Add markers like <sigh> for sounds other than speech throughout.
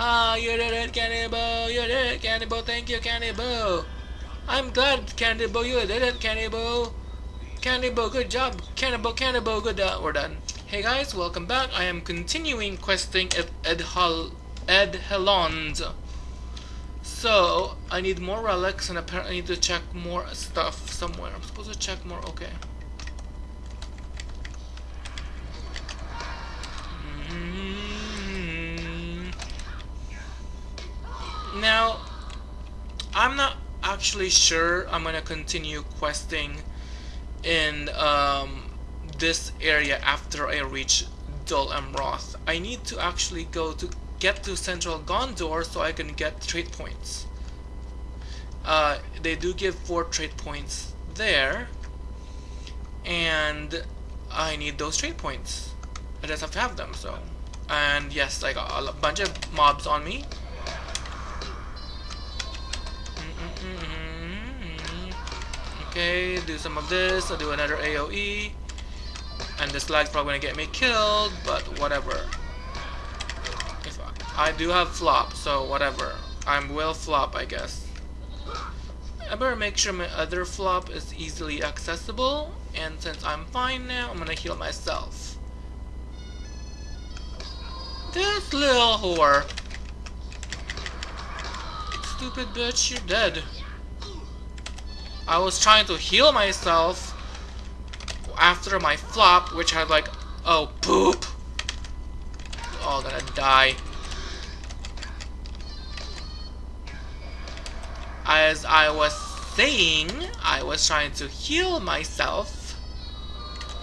Ah, you did it, Candy Boo! You did it, Candy Boo! Thank you, Candy Boo! I'm glad, Candy Boo, you did it, Candy Boo! Cannibal, good job! Candy Boo, Cannibal, good job! We're done. Hey guys, welcome back. I am continuing questing at Ed, Ed Helond. So, I need more relics and apparently I need to check more stuff somewhere. I'm supposed to check more, okay. Mm. Now, I'm not actually sure I'm gonna continue questing in um, this area after I reach Dol Amroth. I need to actually go to get to Central Gondor so I can get trade points. Uh, they do give 4 trade points there and I need those trade points. I just have to have them so and yes I got a bunch of mobs on me Mm-hmm. okay do some of this I'll do another AoE and this lag's probably gonna get me killed but whatever. If I, I do have flop so whatever. I'm will flop I guess. I better make sure my other flop is easily accessible and since I'm fine now I'm gonna heal myself. This little whore stupid bitch you're dead I was trying to heal myself after my flop, which had like, oh, poop. All gonna die. As I was saying, I was trying to heal myself,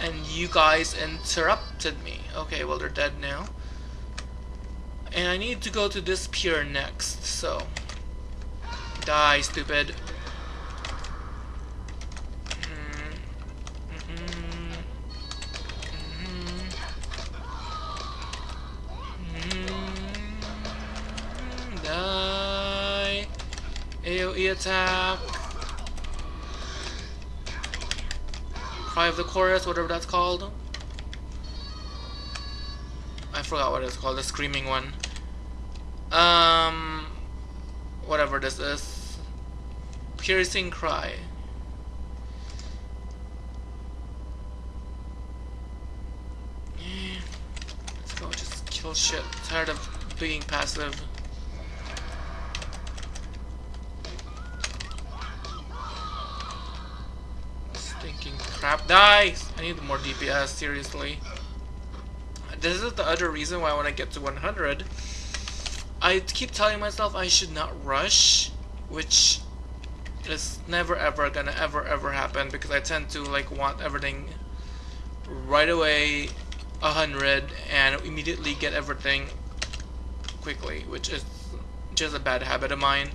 and you guys interrupted me. Okay, well, they're dead now. And I need to go to this pier next, so... Die, stupid. Die. AoE attack. Cry of the Chorus, whatever that's called. I forgot what it's called, the screaming one. Um, whatever this is. Piercing Cry. Let's go, just kill shit. Tired of being passive. Stinking crap. Die! I need more DPS, seriously. This is the other reason why I want to get to 100. I keep telling myself I should not rush, which is never ever gonna ever ever happen because I tend to like want everything right away 100 and immediately get everything quickly, which is just a bad habit of mine.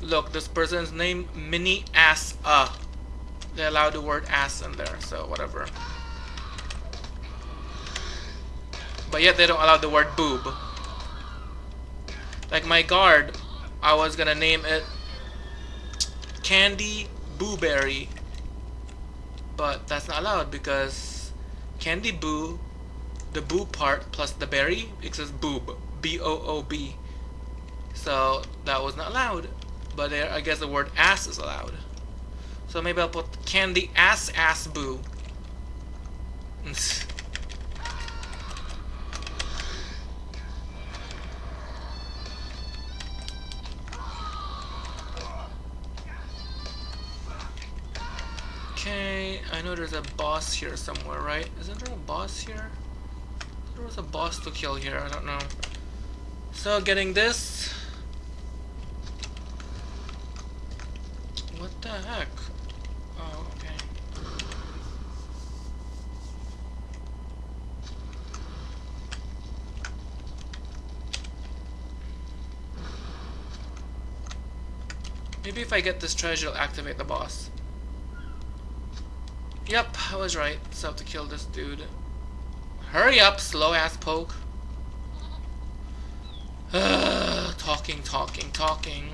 Look, this person's name, Mini Ass Uh. They allow the word ass in there, so whatever. But yet they don't allow the word boob. Like my guard, I was gonna name it Candy Booberry. But that's not allowed because Candy Boo, the boo part plus the berry, it says boob. B-O-O-B. So that was not allowed. But there, I guess the word ass is allowed. So maybe I'll put candy ass ass boo. <laughs> <laughs> I know there's a boss here somewhere, right? Isn't there a boss here? There was a boss to kill here, I don't know. So getting this, What the heck? Oh, okay. Maybe if I get this treasure, I'll activate the boss. Yep, I was right. So I have to kill this dude. Hurry up, slow ass poke. talking, talking, talking.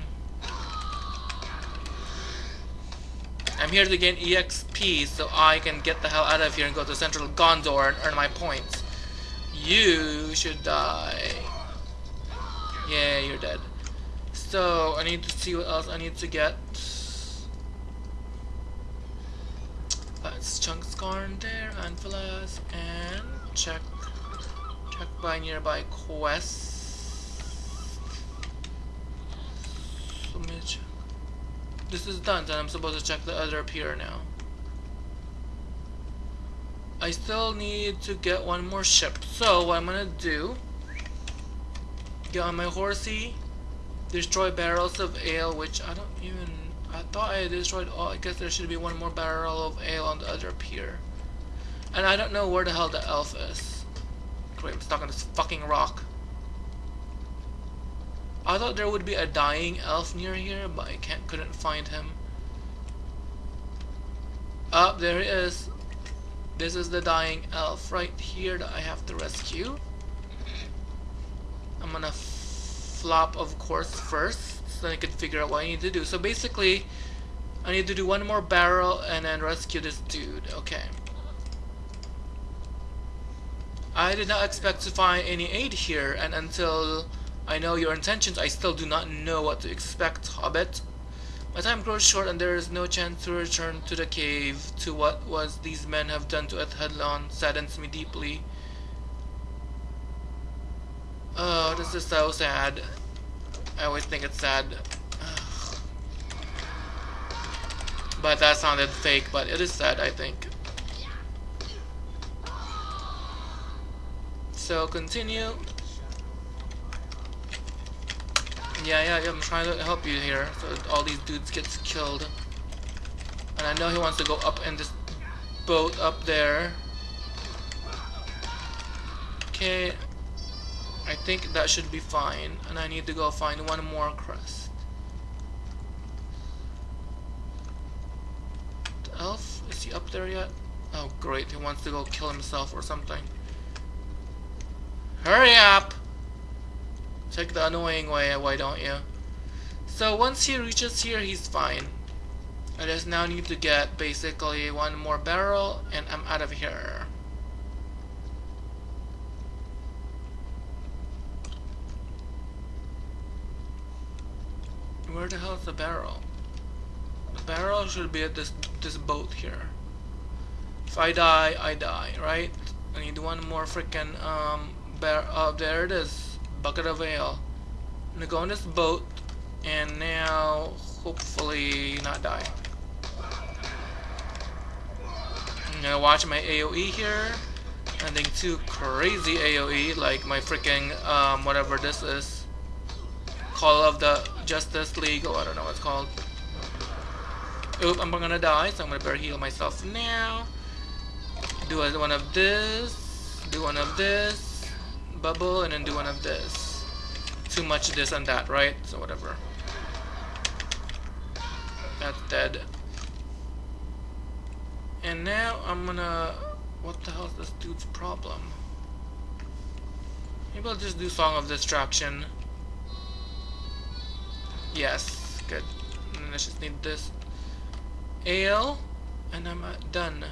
I'm here to gain EXP so I can get the hell out of here and go to Central Gondor and earn my points. You should die. Yeah, you're dead. So, I need to see what else I need to get. That's Chunk Scarn there, Anphilas, and check check by nearby quests. Check. This is done, then I'm supposed to check the other pier now. I still need to get one more ship. So what I'm gonna do, get on my horsey, destroy barrels of ale, which I don't even, I thought I destroyed all, I guess there should be one more barrel of ale on the other pier. And I don't know where the hell the elf is. Great, I'm stuck on this fucking rock. I thought there would be a dying elf near here, but I can't, couldn't find him. Up oh, there he is. This is the dying elf right here that I have to rescue. I'm gonna flop, of course, first, so I could figure out what I need to do. So basically, I need to do one more barrel and then rescue this dude. Okay. I did not expect to find any aid here, and until I know your intentions, I still do not know what to expect, Hobbit. My time grows short and there is no chance to return to the cave. To what was these men have done to Edhellond saddens me deeply. Oh, this is so sad. I always think it's sad. But that sounded fake, but it is sad, I think. So continue. Yeah, yeah, yeah, I'm trying to help you here so all these dudes get killed. And I know he wants to go up in this boat up there. Okay, I think that should be fine. And I need to go find one more crest. The elf? Is he up there yet? Oh great, he wants to go kill himself or something. Hurry up! Take the annoying way, why don't you? So once he reaches here, he's fine. I just now need to get basically one more barrel and I'm out of here. Where the hell is the barrel? The barrel should be at this this boat here. If I die, I die, right? I need one more freaking um bar oh there it is. Bucket of ale. I'm gonna go on this boat and now hopefully not die. I'm gonna watch my AoE here. Nothing too crazy AoE like my freaking um, whatever this is. Call of the Justice League I don't know what it's called. Oop, I'm gonna die, so I'm gonna better heal myself now. Do one of this, do one of this, bubble, and then do one of this too much this and that, right? So whatever. That's dead. And now I'm gonna... What the hell is this dude's problem? Maybe I'll just do Song of Distraction. Yes, good. And I just need this ale, and I'm uh, done.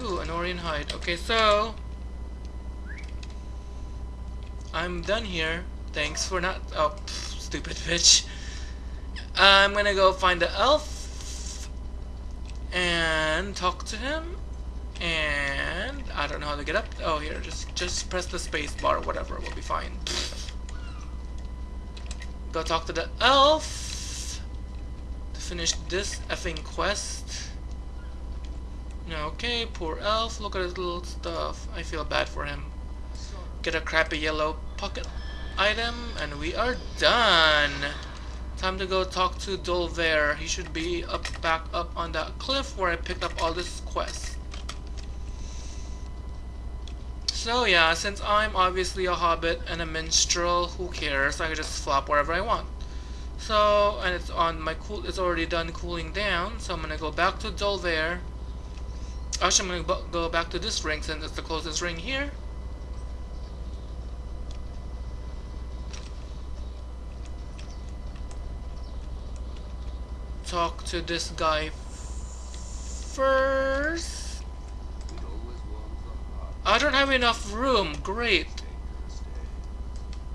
Ooh, an Orion hide. Okay, so I'm done here. Thanks for not. Oh, pff, stupid bitch. I'm gonna go find the elf and talk to him. And I don't know how to get up. Oh, here, just just press the space bar. Whatever, we'll be fine. Go talk to the elf to finish this effing quest. Okay, poor elf. Look at his little stuff. I feel bad for him. Get a crappy yellow pocket item, and we are done. Time to go talk to Dolvair. He should be up back up on that cliff where I picked up all this quest. So yeah, since I'm obviously a hobbit and a minstrel, who cares? I can just flop wherever I want. So, and it's on my cool, it's already done cooling down, so I'm gonna go back to Dolvair. Actually, I'm to go back to this ring since it's the closest ring here. Talk to this guy coffers. I don't have enough room. Great.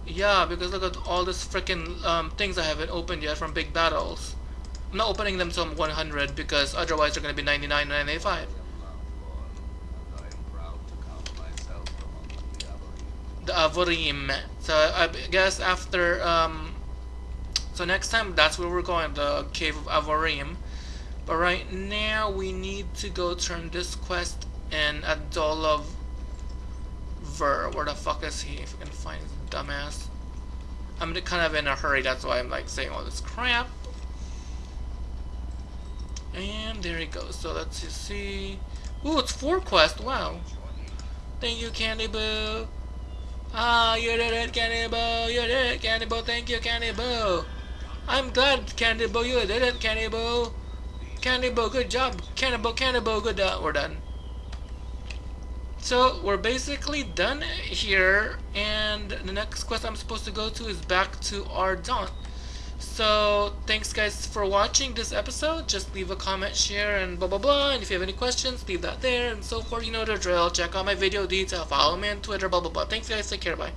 Yeah, because look at all this freaking um, things I haven't opened yet from big battles. I'm not opening them till 100 because otherwise they're going to be 99 and 95. The Avorim. So I guess after, um, so next time that's where we're going, the Cave of Avorim. But right now we need to go turn this quest in at Dolov Ver. Where the fuck is he? If we can find his dumbass. I'm kind of in a hurry, that's why I'm like saying all this crap. And there he goes. So let's see. Ooh, it's four quests. Wow. Thank you, Candy Boo. Ah, you did it, Candy Boo. You did it, Candy Boo. Thank you, Candy Boo. I'm glad, Candy Boo. You did it, Candy Boo. Candy Boo, good job. Candy Boo, Candy Boo, good. Uh, we're done. So we're basically done here, and the next quest I'm supposed to go to is back to Ardent. So thanks guys for watching this episode. Just leave a comment, share, and blah blah blah. And if you have any questions, leave that there and so forth. You know the drill. Check out my video detail. Follow me on Twitter. Blah blah blah. Thanks guys. Take care. Bye.